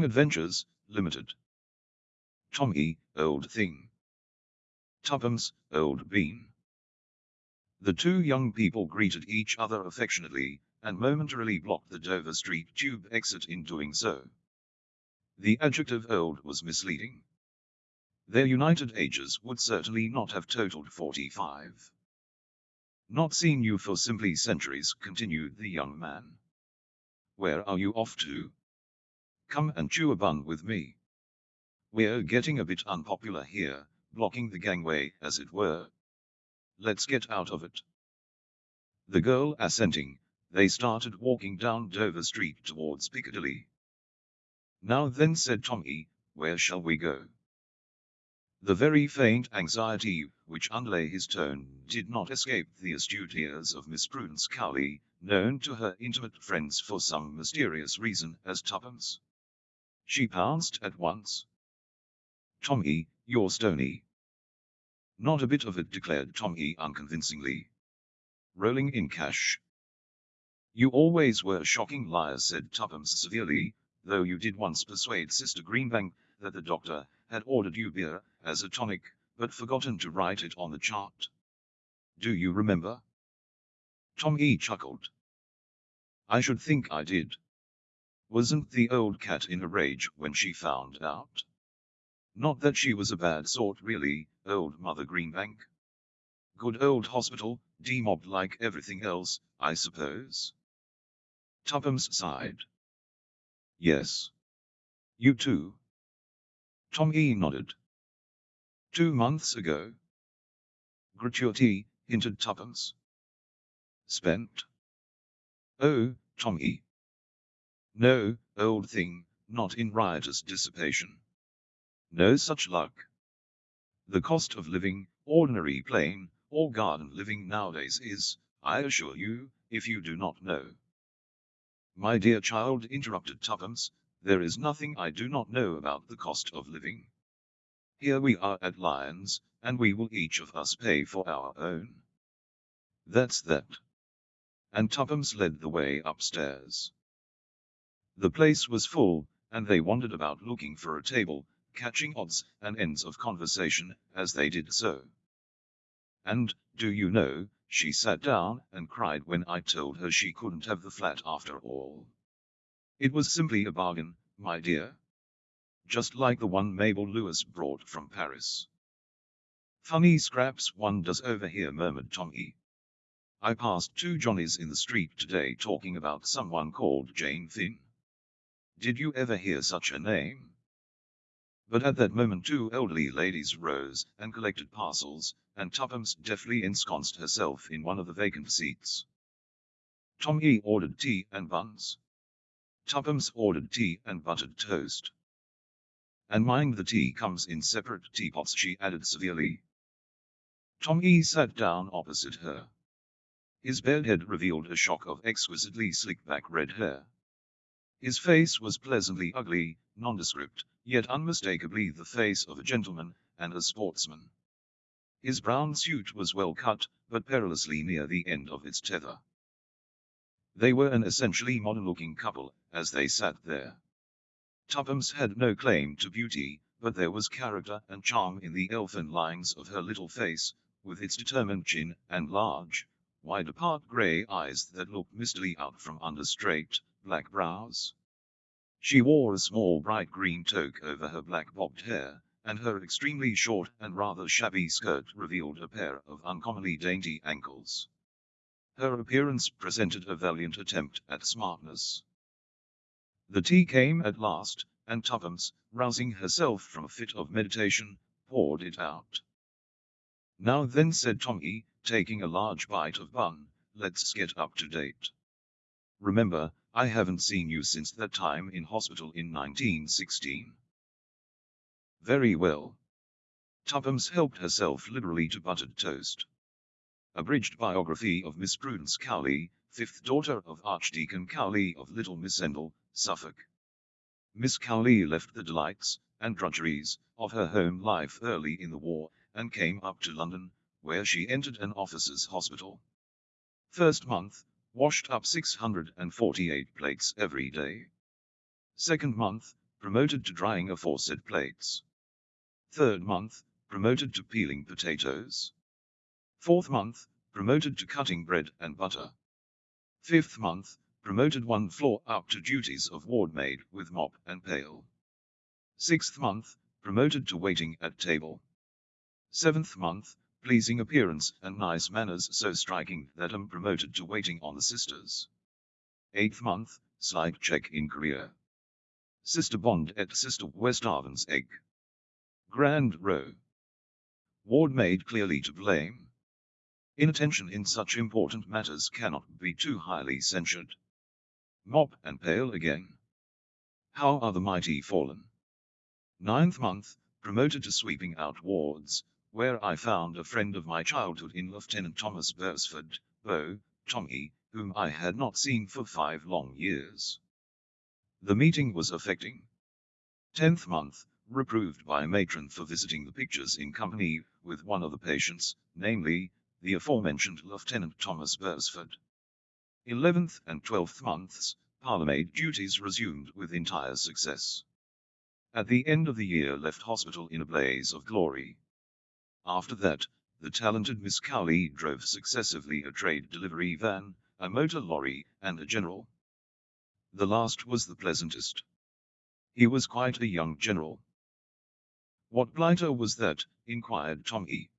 Young Adventurers, Limited. Tommy, Old Thing. Tuppence, Old Bean. The two young people greeted each other affectionately, and momentarily blocked the Dover Street tube exit in doing so. The adjective old was misleading. Their united ages would certainly not have totaled 45. Not seen you for simply centuries, continued the young man. Where are you off to? Come and chew a bun with me. We're getting a bit unpopular here, blocking the gangway, as it were. Let's get out of it. The girl assenting, they started walking down Dover Street towards Piccadilly. Now then said Tommy, where shall we go? The very faint anxiety which underlay his tone did not escape the astute ears of Miss Prudence Cowley, known to her intimate friends for some mysterious reason as Tuppence. She pounced at once. Tommy, you're stony. Not a bit of it, declared Tommy unconvincingly. Rolling in cash. You always were a shocking liars, said Tuppence severely, though you did once persuade Sister Greenbank that the doctor had ordered you beer as a tonic, but forgotten to write it on the chart. Do you remember? Tommy chuckled. I should think I did. Wasn't the old cat in a rage when she found out? Not that she was a bad sort really, old Mother Greenbank. Good old hospital, demobbed like everything else, I suppose. Tuppence sighed. Yes. You too? Tommy nodded. Two months ago. Gratuity, hinted Tuppence. Spent? Oh, Tommy. No, old thing, not in riotous dissipation. No such luck. The cost of living, ordinary plain, or garden living nowadays is, I assure you, if you do not know. My dear child, interrupted Tuppence, there is nothing I do not know about the cost of living. Here we are at Lyons, and we will each of us pay for our own. That's that. And Tuppence led the way upstairs. The place was full, and they wandered about looking for a table, catching odds and ends of conversation as they did so. And, do you know, she sat down and cried when I told her she couldn't have the flat after all. It was simply a bargain, my dear. Just like the one Mabel Lewis brought from Paris. Funny scraps one does over here, murmured Tommy. I passed two Johnnies in the street today talking about someone called Jane Finn. Did you ever hear such a name? But at that moment two elderly ladies rose and collected parcels, and Tuppence deftly ensconced herself in one of the vacant seats. Tommy ordered tea and buns. Tuppence ordered tea and buttered toast. And mind the tea comes in separate teapots, she added severely. Tommy sat down opposite her. His bald head revealed a shock of exquisitely slick-back red hair. His face was pleasantly ugly, nondescript, yet unmistakably the face of a gentleman and a sportsman. His brown suit was well cut, but perilously near the end of its tether. They were an essentially modern-looking couple, as they sat there. Tuppence had no claim to beauty, but there was character and charm in the elfin lines of her little face, with its determined chin and large, wide-apart grey eyes that looked mistily out from under straight, black brows. She wore a small bright green toque over her black bobbed hair, and her extremely short and rather shabby skirt revealed a pair of uncommonly dainty ankles. Her appearance presented a valiant attempt at smartness. The tea came at last, and Tuppence, rousing herself from a fit of meditation, poured it out. Now then, said Tommy, taking a large bite of bun, let's get up to date. Remember, I haven't seen you since that time in hospital in 1916. Very well. Tuppence helped herself liberally to buttered toast. Abridged biography of Miss Prudence Cowley, fifth daughter of Archdeacon Cowley of Little Missendell, Suffolk. Miss Cowley left the delights and drudgeries of her home life early in the war, and came up to London, where she entered an officer's hospital. First month, washed up 648 plates every day. Second month, promoted to drying aforesaid plates. Third month, promoted to peeling potatoes. Fourth month, promoted to cutting bread and butter. Fifth month, promoted one floor up to duties of ward maid with mop and pail. Sixth month, promoted to waiting at table. Seventh month, pleasing appearance and nice manners so striking that I'm promoted to waiting on the sisters. Eighth month, slight check in career. Sister Bond at Sister Westhaven's egg. Grand row. Ward maid clearly to blame. Inattention in such important matters cannot be too highly censured. Mop and pail again. How are the mighty fallen? Ninth month, promoted to sweeping out wards, where I found a friend of my childhood in Lieutenant Thomas Beresford, Beau, Tommy, whom I had not seen for five long years. The meeting was affecting. Tenth month, reproved by matron for visiting the pictures in company with one of the patients, namely, the aforementioned Lieutenant Thomas Beresford. Eleventh and twelfth months, parlourmaid duties resumed with entire success. At the end of the year left hospital in a blaze of glory. After that, the talented Miss Cowley drove successively a trade delivery van, a motor lorry, and a general. The last was the pleasantest. He was quite a young general. What blighter was that? inquired Tommy.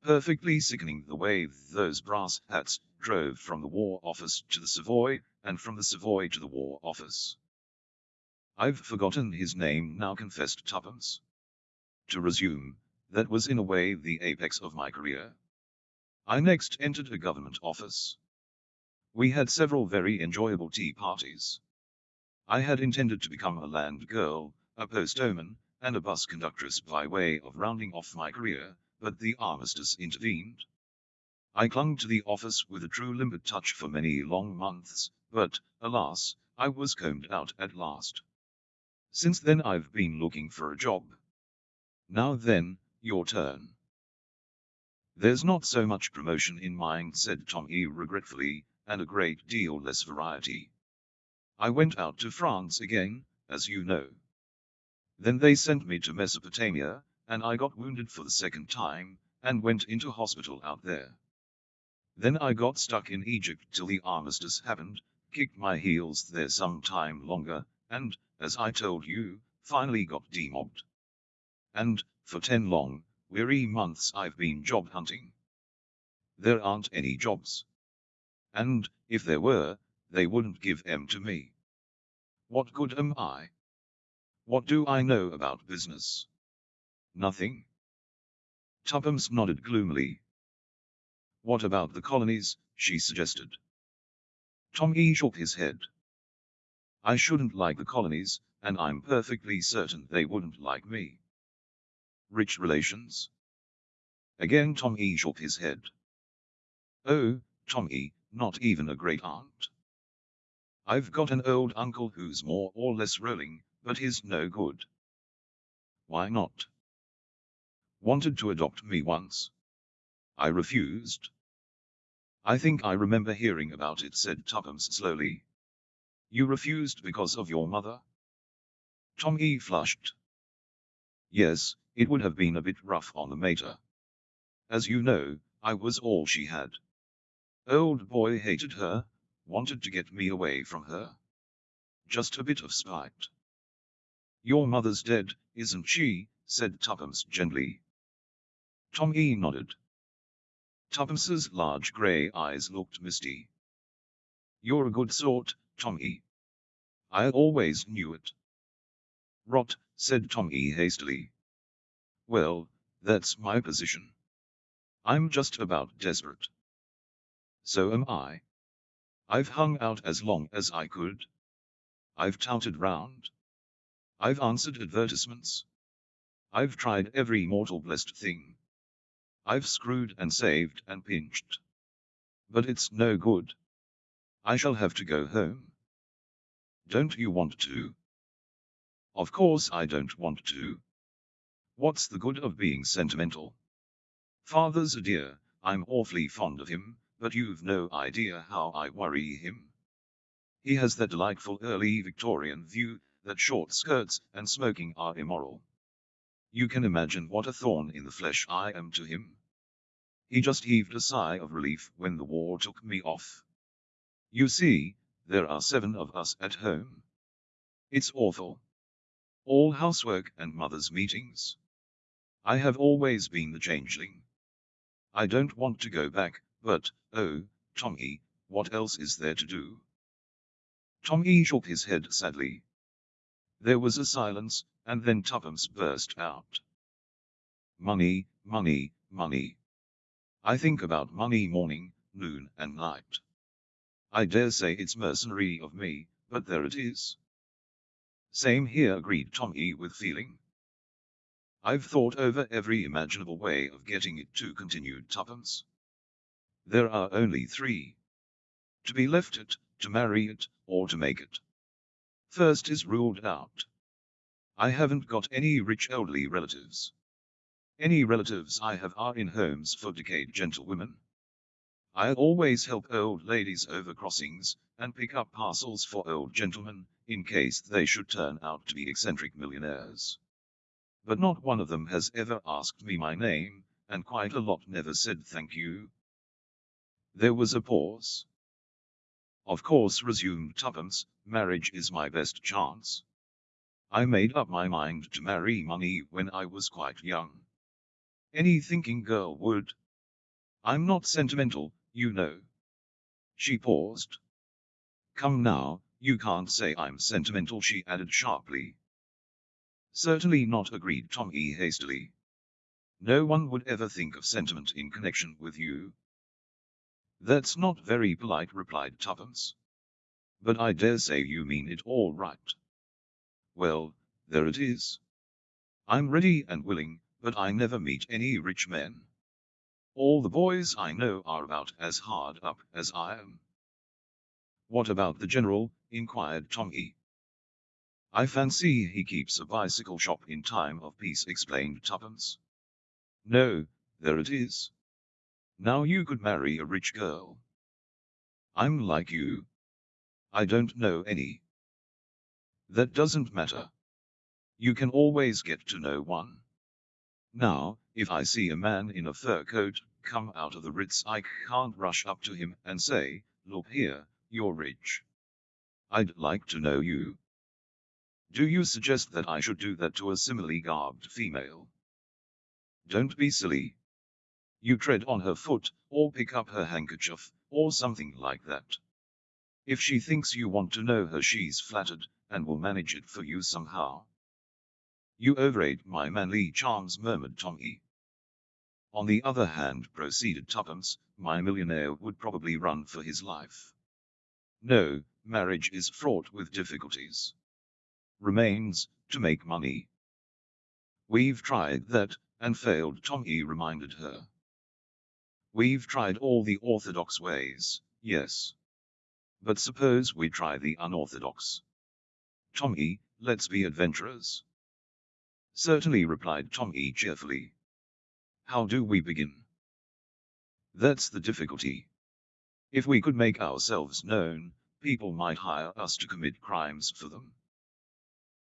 Perfectly sickening the way those brass hats drove from the War Office to the Savoy, and from the Savoy to the War Office. I've forgotten his name now confessed Tuppence. To resume, that was in a way the apex of my career. I next entered a government office. We had several very enjoyable tea parties. I had intended to become a land girl, a postwoman, and a bus conductress by way of rounding off my career, but the armistice intervened. I clung to the office with a true limpid touch for many long months, but, alas, I was combed out at last. Since then I've been looking for a job. Now then, your turn. There's not so much promotion in mine, said Tommy regretfully, and a great deal less variety. I went out to France again, as you know. Then they sent me to Mesopotamia, and I got wounded for the second time, and went into hospital out there. Then I got stuck in Egypt till the armistice happened, kicked my heels there some time longer, and, as I told you, finally got demobbed. And, for ten long, weary months I've been job hunting. There aren't any jobs. And, if there were, they wouldn't give em to me. What good am I? What do I know about business? Nothing. Tuppence nodded gloomily. What about the colonies, she suggested. Tommy shook his head. I shouldn't like the colonies, and I'm perfectly certain they wouldn't like me. Rich relations? Again Tommy shook his head. Oh, Tommy, not even a great aunt. I've got an old uncle who's more or less rolling, but he's no good. Why not? Wanted to adopt me once. I refused. I think I remember hearing about it, said Tuppence slowly. You refused because of your mother? Tommy flushed. Yes, it would have been a bit rough on the mater. As you know, I was all she had. Old boy hated her, wanted to get me away from her. Just a bit of spite. Your mother's dead, isn't she? said Tuppence gently. Tommy nodded. Tuppence's large grey eyes looked misty. You're a good sort, Tommy. I always knew it. Rot, said Tommy hastily. Well, that's my position. I'm just about desperate. So am I. I've hung out as long as I could. I've touted round. I've answered advertisements. I've tried every mortal blessed thing. I've screwed and saved and pinched. But it's no good. I shall have to go home. Don't you want to? Of course I don't want to. What's the good of being sentimental? Father's a dear, I'm awfully fond of him, but you've no idea how I worry him. He has that delightful early Victorian view that short skirts and smoking are immoral. You can imagine what a thorn in the flesh I am to him. He just heaved a sigh of relief when the war took me off. You see, there are seven of us at home. It's awful. All housework and mother's meetings. I have always been the changeling. I don't want to go back, but, oh, Tommy, what else is there to do? Tommy shook his head sadly. There was a silence, and then Tuppence burst out. Money, money, money. I think about money morning, noon and night. I dare say it's mercenary of me, but there it is. Same here agreed Tommy with feeling. I've thought over every imaginable way of getting it to continued Tuppence. There are only three. To be left it, to marry it, or to make it. First is ruled out. I haven't got any rich elderly relatives. Any relatives I have are in homes for decayed gentlewomen. I always help old ladies over crossings, and pick up parcels for old gentlemen, in case they should turn out to be eccentric millionaires. But not one of them has ever asked me my name, and quite a lot never said thank you. There was a pause. Of course, resumed Tuppence, marriage is my best chance. I made up my mind to marry money when I was quite young. Any thinking girl would. I'm not sentimental, you know. She paused. Come now, you can't say I'm sentimental, she added sharply. Certainly not, agreed Tommy hastily. No one would ever think of sentiment in connection with you. That's not very polite, replied Tuppence. But I dare say you mean it all right. Well, there it is. I'm ready and willing, but I never meet any rich men. All the boys I know are about as hard up as I am. What about the general? inquired Tommy. I fancy he keeps a bicycle shop in time of peace, explained Tuppence. No, there it is. Now you could marry a rich girl. I'm like you. I don't know any. That doesn't matter. You can always get to know one. Now, if I see a man in a fur coat come out of the Ritz I can't rush up to him and say, look here, you're rich. I'd like to know you. Do you suggest that I should do that to a similarly garbed female? Don't be silly you tread on her foot, or pick up her handkerchief, or something like that. If she thinks you want to know her she's flattered, and will manage it for you somehow. You overrate my manly charms murmured Tommy. On the other hand proceeded Tuppence, my millionaire would probably run for his life. No, marriage is fraught with difficulties. Remains, to make money. We've tried that, and failed Tommy reminded her. We've tried all the orthodox ways, yes. But suppose we try the unorthodox. Tommy, let's be adventurers. Certainly replied Tommy cheerfully. How do we begin? That's the difficulty. If we could make ourselves known, people might hire us to commit crimes for them.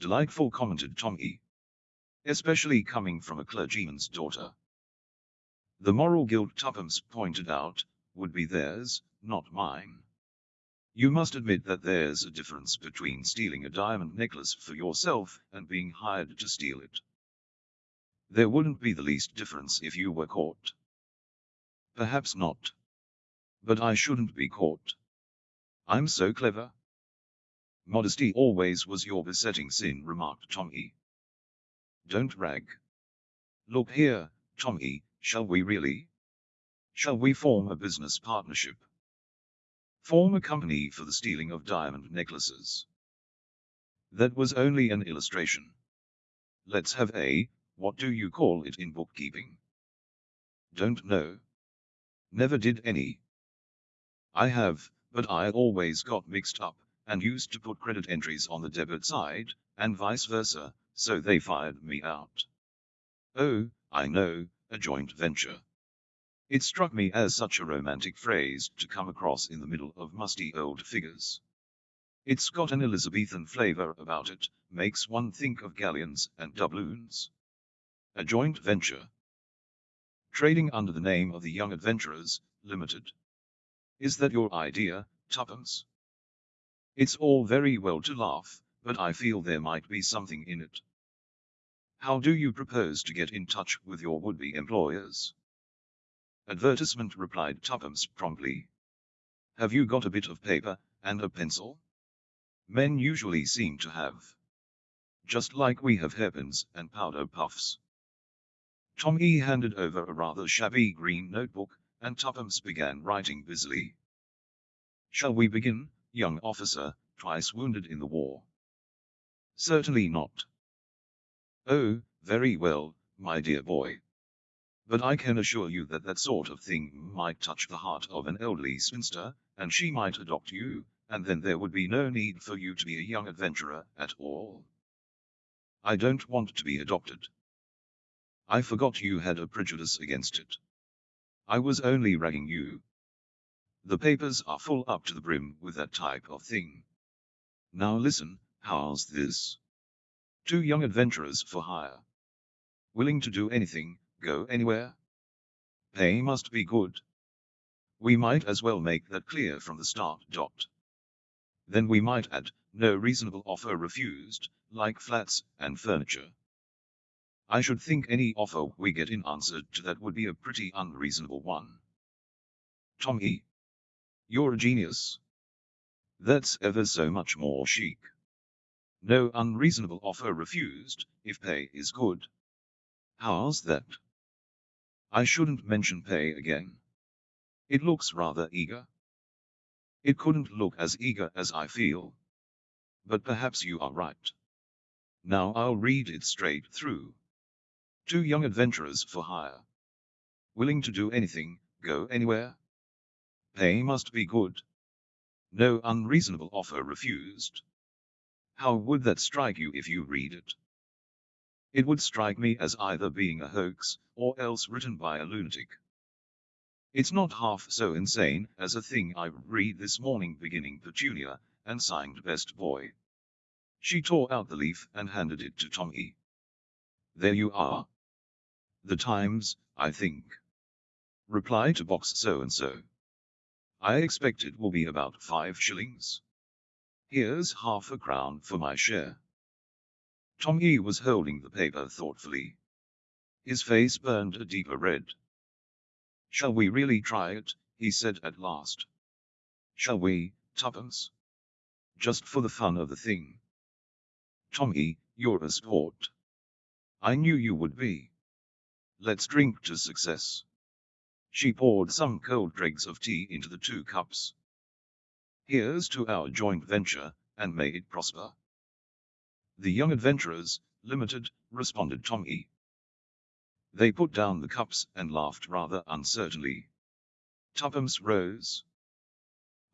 Delightful commented Tommy. Especially coming from a clergyman's daughter. The moral guilt Tuppence pointed out, would be theirs, not mine. You must admit that there's a difference between stealing a diamond necklace for yourself and being hired to steal it. There wouldn't be the least difference if you were caught. Perhaps not. But I shouldn't be caught. I'm so clever. Modesty always was your besetting sin, remarked Tommy. Don't rag. Look here, Tommy, Shall we really? Shall we form a business partnership? Form a company for the stealing of diamond necklaces. That was only an illustration. Let's have a, what do you call it in bookkeeping? Don't know. Never did any. I have, but I always got mixed up, and used to put credit entries on the debit side, and vice versa, so they fired me out. Oh, I know, a joint venture. It struck me as such a romantic phrase to come across in the middle of musty old figures. It's got an Elizabethan flavour about it, makes one think of galleons and doubloons. A joint venture. Trading under the name of the Young Adventurers, Limited. Is that your idea, Tuppence? It's all very well to laugh, but I feel there might be something in it. How do you propose to get in touch with your would-be employers? Advertisement replied Tuppence promptly. Have you got a bit of paper and a pencil? Men usually seem to have. Just like we have hairpins and powder puffs. Tommy handed over a rather shabby green notebook, and Tuppence began writing busily. Shall we begin, young officer, twice wounded in the war? Certainly not. Oh, very well, my dear boy. But I can assure you that that sort of thing might touch the heart of an elderly spinster, and she might adopt you, and then there would be no need for you to be a young adventurer at all. I don't want to be adopted. I forgot you had a prejudice against it. I was only ragging you. The papers are full up to the brim with that type of thing. Now listen, how's this? Two young adventurers for hire. Willing to do anything, go anywhere? Pay must be good. We might as well make that clear from the start. Dot. Then we might add, no reasonable offer refused, like flats and furniture. I should think any offer we get in answer to that would be a pretty unreasonable one. Tommy, you're a genius. That's ever so much more chic. No unreasonable offer refused, if pay is good. How's that? I shouldn't mention pay again. It looks rather eager. It couldn't look as eager as I feel. But perhaps you are right. Now I'll read it straight through. Two young adventurers for hire. Willing to do anything, go anywhere, Pay must be good. No unreasonable offer refused. How would that strike you if you read it? It would strike me as either being a hoax, or else written by a lunatic. It's not half so insane as a thing I read this morning beginning Petunia, and signed Best Boy. She tore out the leaf and handed it to Tommy. There you are. The Times, I think. Reply to box so-and-so. I expect it will be about five shillings. Here's half a crown for my share. Tommy was holding the paper thoughtfully. His face burned a deeper red. Shall we really try it? he said at last. Shall we, Tuppence? Just for the fun of the thing. Tommy, you're a sport. I knew you would be. Let's drink to success. She poured some cold dregs of tea into the two cups. Here's to our joint venture, and may it prosper. The Young Adventurers, Limited, responded Tommy. They put down the cups and laughed rather uncertainly. Tuppence rose.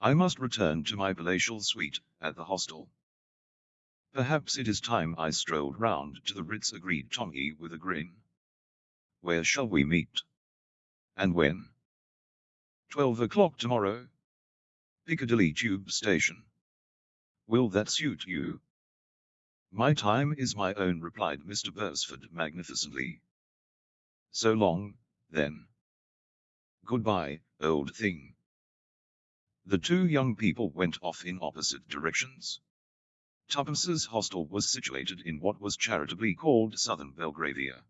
I must return to my palatial suite at the hostel. Perhaps it is time I strolled round to the Ritz agreed Tommy with a grin. Where shall we meet? And when? Twelve o'clock tomorrow. Piccadilly Tube Station. Will that suit you? My time is my own, replied Mr. Beresford magnificently. So long, then. Goodbye, old thing. The two young people went off in opposite directions. Tuppence's hostel was situated in what was charitably called Southern Belgravia.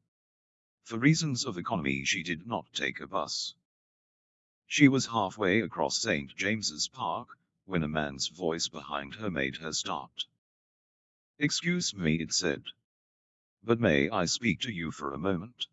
For reasons of economy she did not take a bus. She was halfway across St. James's Park, when a man's voice behind her made her start. Excuse me, it said. But may I speak to you for a moment?